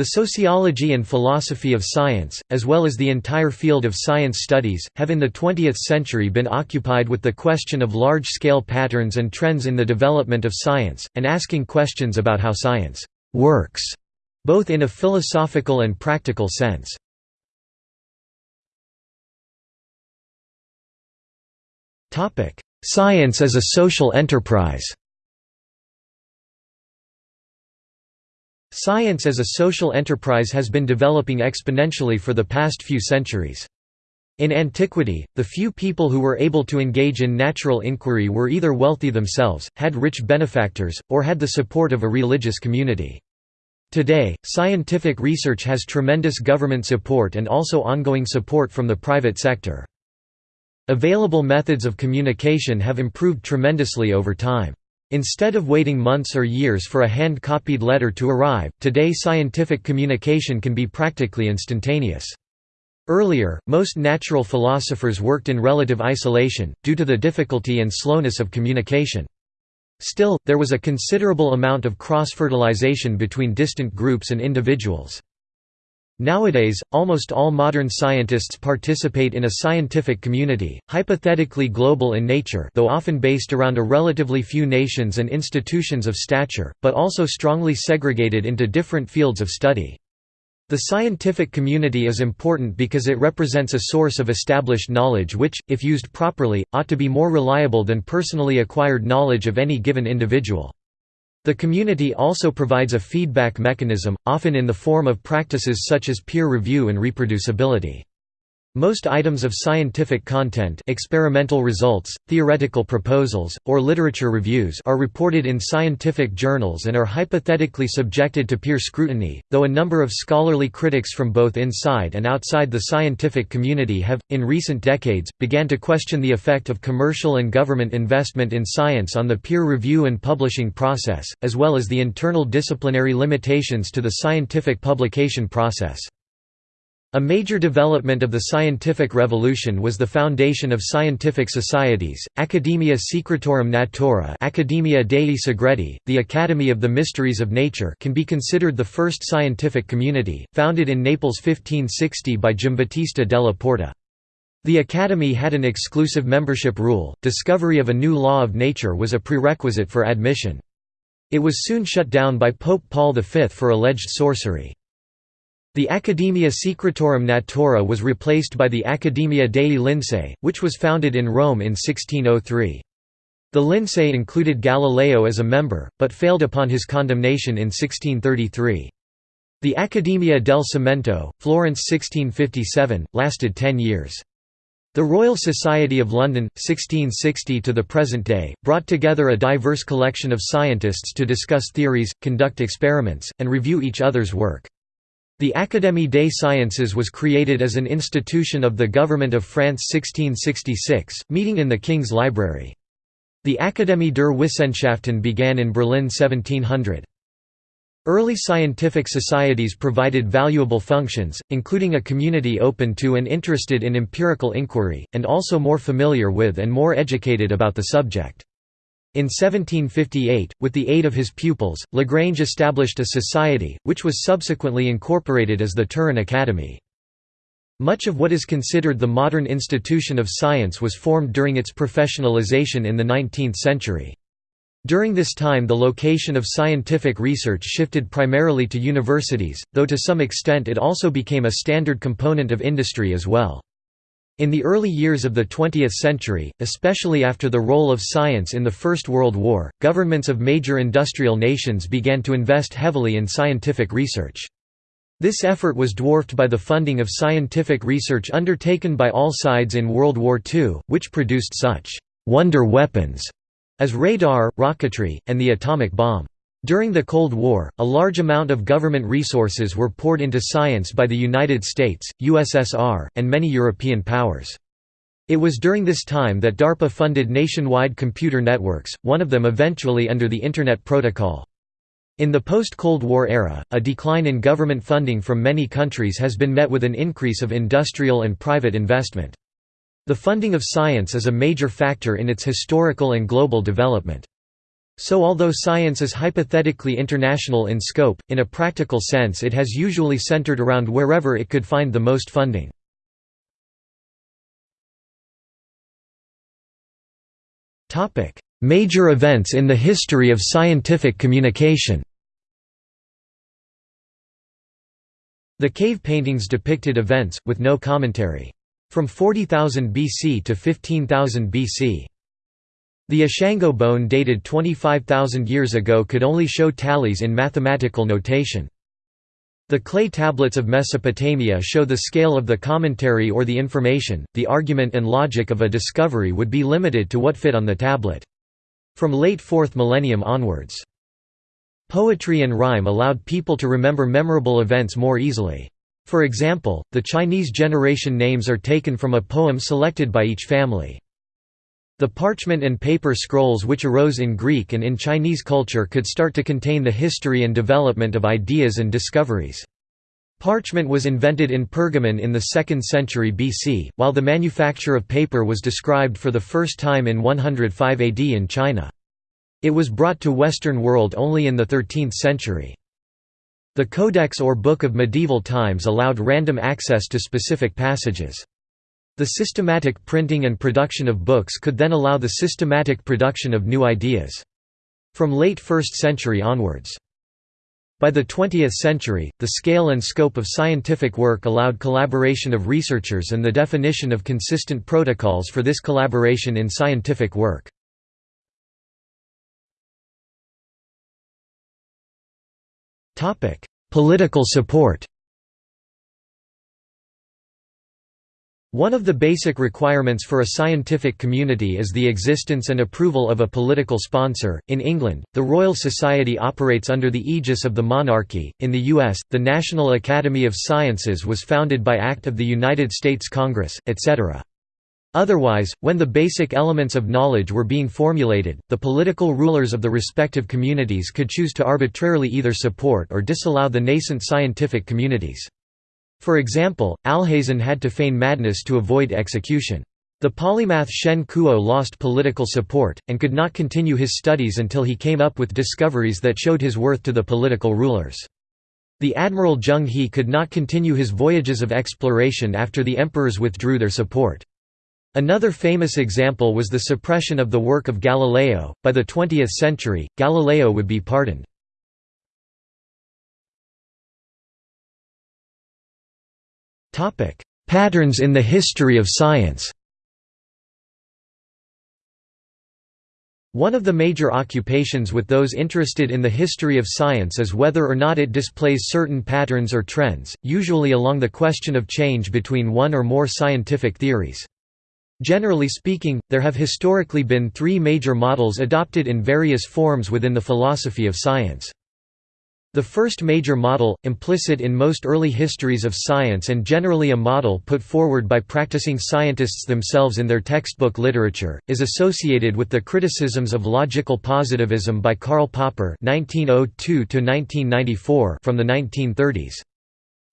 The sociology and philosophy of science, as well as the entire field of science studies, have in the 20th century been occupied with the question of large-scale patterns and trends in the development of science, and asking questions about how science «works», both in a philosophical and practical sense. Science as a social enterprise Science as a social enterprise has been developing exponentially for the past few centuries. In antiquity, the few people who were able to engage in natural inquiry were either wealthy themselves, had rich benefactors, or had the support of a religious community. Today, scientific research has tremendous government support and also ongoing support from the private sector. Available methods of communication have improved tremendously over time. Instead of waiting months or years for a hand-copied letter to arrive, today scientific communication can be practically instantaneous. Earlier, most natural philosophers worked in relative isolation, due to the difficulty and slowness of communication. Still, there was a considerable amount of cross-fertilization between distant groups and individuals. Nowadays, almost all modern scientists participate in a scientific community, hypothetically global in nature though often based around a relatively few nations and institutions of stature, but also strongly segregated into different fields of study. The scientific community is important because it represents a source of established knowledge which, if used properly, ought to be more reliable than personally acquired knowledge of any given individual. The community also provides a feedback mechanism, often in the form of practices such as peer review and reproducibility. Most items of scientific content experimental results, theoretical proposals, or literature reviews are reported in scientific journals and are hypothetically subjected to peer scrutiny, though a number of scholarly critics from both inside and outside the scientific community have, in recent decades, began to question the effect of commercial and government investment in science on the peer review and publishing process, as well as the internal disciplinary limitations to the scientific publication process. A major development of the scientific revolution was the foundation of scientific societies, Academia Secretorum Natura Academia Dei Segreti, the Academy of the Mysteries of Nature can be considered the first scientific community, founded in Naples 1560 by Giambattista della Porta. The Academy had an exclusive membership rule, discovery of a new law of nature was a prerequisite for admission. It was soon shut down by Pope Paul V for alleged sorcery. The Academia Secretorum Natura was replaced by the Accademia dei Lincei, which was founded in Rome in 1603. The Lincei included Galileo as a member, but failed upon his condemnation in 1633. The Accademia del Cimento, Florence 1657, lasted ten years. The Royal Society of London, 1660 to the present day, brought together a diverse collection of scientists to discuss theories, conduct experiments, and review each other's work. The Académie des Sciences was created as an institution of the government of France 1666, meeting in the King's Library. The Akademie der Wissenschaften began in Berlin 1700. Early scientific societies provided valuable functions, including a community open to and interested in empirical inquiry, and also more familiar with and more educated about the subject. In 1758, with the aid of his pupils, Lagrange established a society, which was subsequently incorporated as the Turin Academy. Much of what is considered the modern institution of science was formed during its professionalization in the 19th century. During this time the location of scientific research shifted primarily to universities, though to some extent it also became a standard component of industry as well. In the early years of the 20th century, especially after the role of science in the First World War, governments of major industrial nations began to invest heavily in scientific research. This effort was dwarfed by the funding of scientific research undertaken by all sides in World War II, which produced such «wonder weapons» as radar, rocketry, and the atomic bomb. During the Cold War, a large amount of government resources were poured into science by the United States, USSR, and many European powers. It was during this time that DARPA funded nationwide computer networks, one of them eventually under the Internet Protocol. In the post-Cold War era, a decline in government funding from many countries has been met with an increase of industrial and private investment. The funding of science is a major factor in its historical and global development. So although science is hypothetically international in scope, in a practical sense it has usually centered around wherever it could find the most funding. Major events in the history of scientific communication The cave paintings depicted events, with no commentary. From 40,000 BC to 15,000 BC. The Ishango bone dated 25,000 years ago could only show tallies in mathematical notation. The clay tablets of Mesopotamia show the scale of the commentary or the information, the argument and logic of a discovery would be limited to what fit on the tablet. From late 4th millennium onwards. Poetry and rhyme allowed people to remember memorable events more easily. For example, the Chinese generation names are taken from a poem selected by each family. The parchment and paper scrolls which arose in Greek and in Chinese culture could start to contain the history and development of ideas and discoveries. Parchment was invented in Pergamon in the 2nd century BC, while the manufacture of paper was described for the first time in 105 AD in China. It was brought to Western world only in the 13th century. The Codex or Book of Medieval Times allowed random access to specific passages. The systematic printing and production of books could then allow the systematic production of new ideas. From late 1st century onwards. By the 20th century, the scale and scope of scientific work allowed collaboration of researchers and the definition of consistent protocols for this collaboration in scientific work. Political support One of the basic requirements for a scientific community is the existence and approval of a political sponsor. In England, the Royal Society operates under the aegis of the monarchy. In the US, the National Academy of Sciences was founded by Act of the United States Congress, etc. Otherwise, when the basic elements of knowledge were being formulated, the political rulers of the respective communities could choose to arbitrarily either support or disallow the nascent scientific communities. For example, Alhazen had to feign madness to avoid execution. The polymath Shen Kuo lost political support, and could not continue his studies until he came up with discoveries that showed his worth to the political rulers. The admiral Zheng He could not continue his voyages of exploration after the emperors withdrew their support. Another famous example was the suppression of the work of Galileo. By the 20th century, Galileo would be pardoned. Patterns in the history of science. One of the major occupations with those interested in the history of science is whether or not it displays certain patterns or trends, usually along the question of change between one or more scientific theories. Generally speaking, there have historically been three major models adopted in various forms within the philosophy of science. The first major model, implicit in most early histories of science and generally a model put forward by practicing scientists themselves in their textbook literature, is associated with the criticisms of logical positivism by Karl Popper (1902–1994) from the 1930s.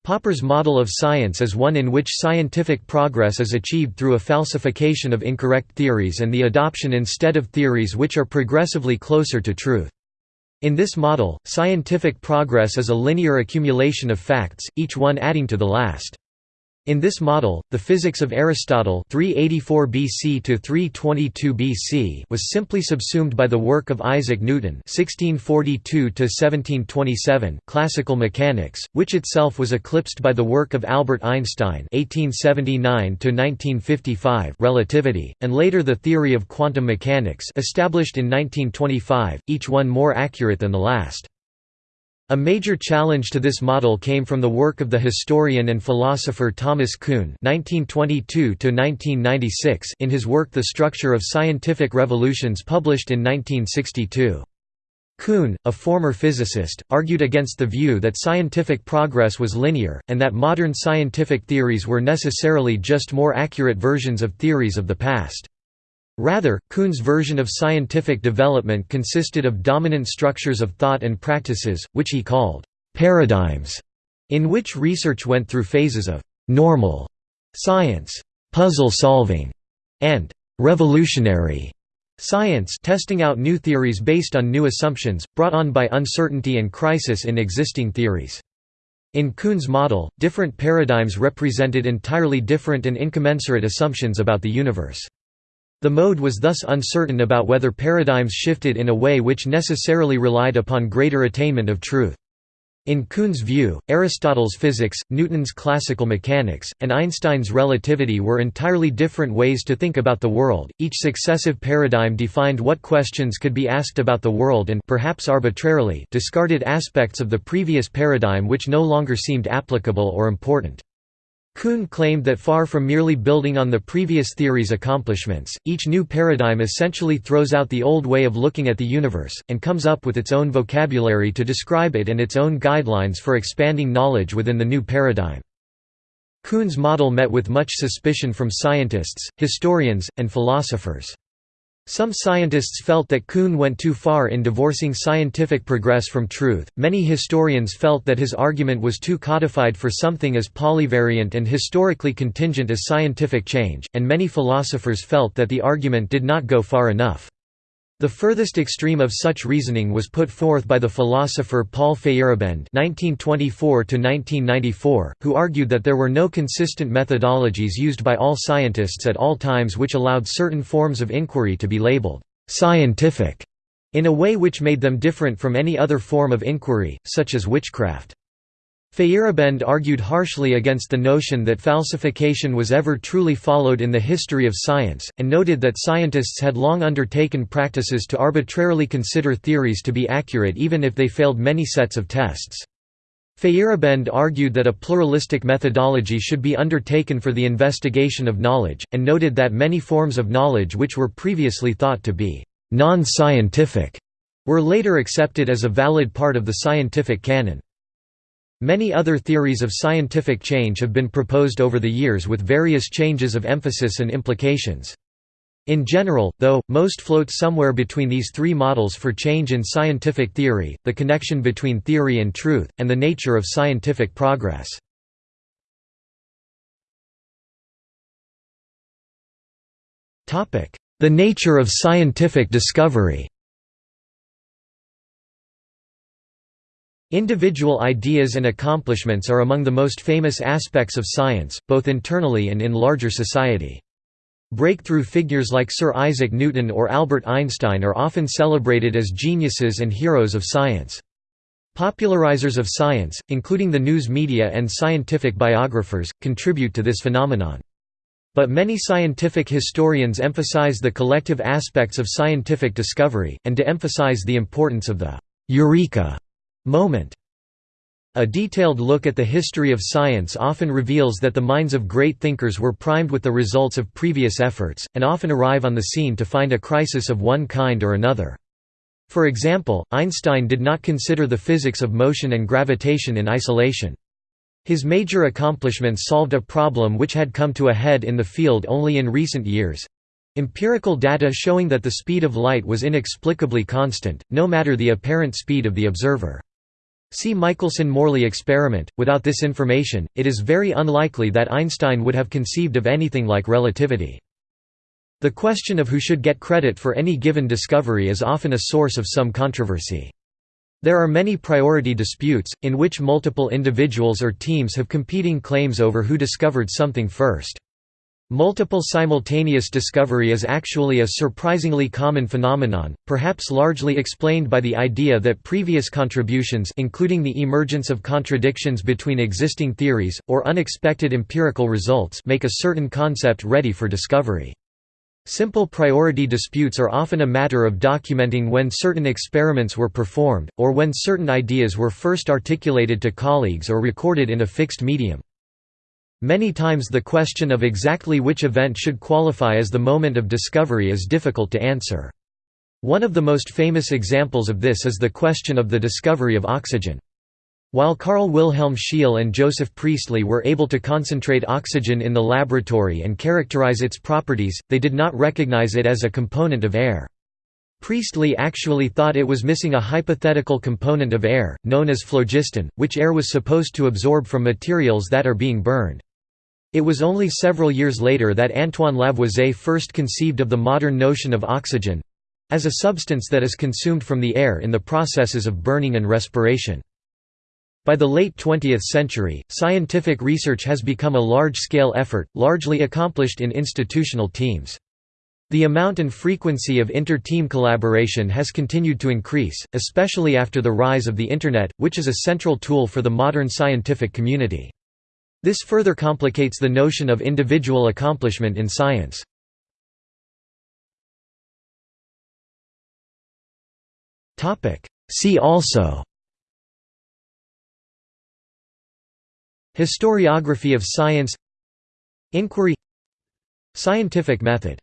Popper's model of science is one in which scientific progress is achieved through a falsification of incorrect theories and the adoption instead of theories which are progressively closer to truth. In this model, scientific progress is a linear accumulation of facts, each one adding to the last. In this model, the physics of Aristotle 384 BC to 322 BC was simply subsumed by the work of Isaac Newton 1642 to 1727 classical mechanics, which itself was eclipsed by the work of Albert Einstein 1879 to 1955 relativity, and later the theory of quantum mechanics established in 1925, each one more accurate than the last. A major challenge to this model came from the work of the historian and philosopher Thomas Kuhn (1922–1996) in his work *The Structure of Scientific Revolutions*, published in 1962. Kuhn, a former physicist, argued against the view that scientific progress was linear, and that modern scientific theories were necessarily just more accurate versions of theories of the past. Rather, Kuhn's version of scientific development consisted of dominant structures of thought and practices, which he called paradigms, in which research went through phases of normal science, puzzle solving, and revolutionary Science testing out new theories based on new assumptions, brought on by uncertainty and crisis in existing theories. In Kuhn's model, different paradigms represented entirely different and incommensurate assumptions about the universe. The mode was thus uncertain about whether paradigms shifted in a way which necessarily relied upon greater attainment of truth. In Kuhn's view, Aristotle's physics, Newton's classical mechanics, and Einstein's relativity were entirely different ways to think about the world. Each successive paradigm defined what questions could be asked about the world and perhaps arbitrarily discarded aspects of the previous paradigm which no longer seemed applicable or important. Kuhn claimed that far from merely building on the previous theory's accomplishments, each new paradigm essentially throws out the old way of looking at the universe, and comes up with its own vocabulary to describe it and its own guidelines for expanding knowledge within the new paradigm. Kuhn's model met with much suspicion from scientists, historians, and philosophers. Some scientists felt that Kuhn went too far in divorcing scientific progress from truth, many historians felt that his argument was too codified for something as polyvariant and historically contingent as scientific change, and many philosophers felt that the argument did not go far enough. The furthest extreme of such reasoning was put forth by the philosopher Paul Feyerabend (1924–1994), who argued that there were no consistent methodologies used by all scientists at all times, which allowed certain forms of inquiry to be labeled scientific in a way which made them different from any other form of inquiry, such as witchcraft. Feyerabend argued harshly against the notion that falsification was ever truly followed in the history of science, and noted that scientists had long undertaken practices to arbitrarily consider theories to be accurate even if they failed many sets of tests. Feyerabend argued that a pluralistic methodology should be undertaken for the investigation of knowledge, and noted that many forms of knowledge which were previously thought to be non-scientific were later accepted as a valid part of the scientific canon. Many other theories of scientific change have been proposed over the years with various changes of emphasis and implications. In general, though, most float somewhere between these three models for change in scientific theory, the connection between theory and truth, and the nature of scientific progress. The nature of scientific discovery Individual ideas and accomplishments are among the most famous aspects of science, both internally and in larger society. Breakthrough figures like Sir Isaac Newton or Albert Einstein are often celebrated as geniuses and heroes of science. Popularizers of science, including the news media and scientific biographers, contribute to this phenomenon. But many scientific historians emphasize the collective aspects of scientific discovery, and to emphasize the importance of the «eureka» moment. A detailed look at the history of science often reveals that the minds of great thinkers were primed with the results of previous efforts, and often arrive on the scene to find a crisis of one kind or another. For example, Einstein did not consider the physics of motion and gravitation in isolation. His major accomplishments solved a problem which had come to a head in the field only in recent years. Empirical data showing that the speed of light was inexplicably constant, no matter the apparent speed of the observer. See Michelson–Morley experiment. Without this information, it is very unlikely that Einstein would have conceived of anything like relativity. The question of who should get credit for any given discovery is often a source of some controversy. There are many priority disputes, in which multiple individuals or teams have competing claims over who discovered something first. Multiple simultaneous discovery is actually a surprisingly common phenomenon, perhaps largely explained by the idea that previous contributions including the emergence of contradictions between existing theories, or unexpected empirical results make a certain concept ready for discovery. Simple priority disputes are often a matter of documenting when certain experiments were performed, or when certain ideas were first articulated to colleagues or recorded in a fixed medium. Many times the question of exactly which event should qualify as the moment of discovery is difficult to answer. One of the most famous examples of this is the question of the discovery of oxygen. While Carl Wilhelm Scheele and Joseph Priestley were able to concentrate oxygen in the laboratory and characterize its properties, they did not recognize it as a component of air. Priestley actually thought it was missing a hypothetical component of air, known as phlogiston, which air was supposed to absorb from materials that are being burned. It was only several years later that Antoine Lavoisier first conceived of the modern notion of oxygen—as a substance that is consumed from the air in the processes of burning and respiration. By the late 20th century, scientific research has become a large-scale effort, largely accomplished in institutional teams. The amount and frequency of inter-team collaboration has continued to increase, especially after the rise of the Internet, which is a central tool for the modern scientific community. This further complicates the notion of individual accomplishment in science. See also Historiography of science Inquiry Scientific method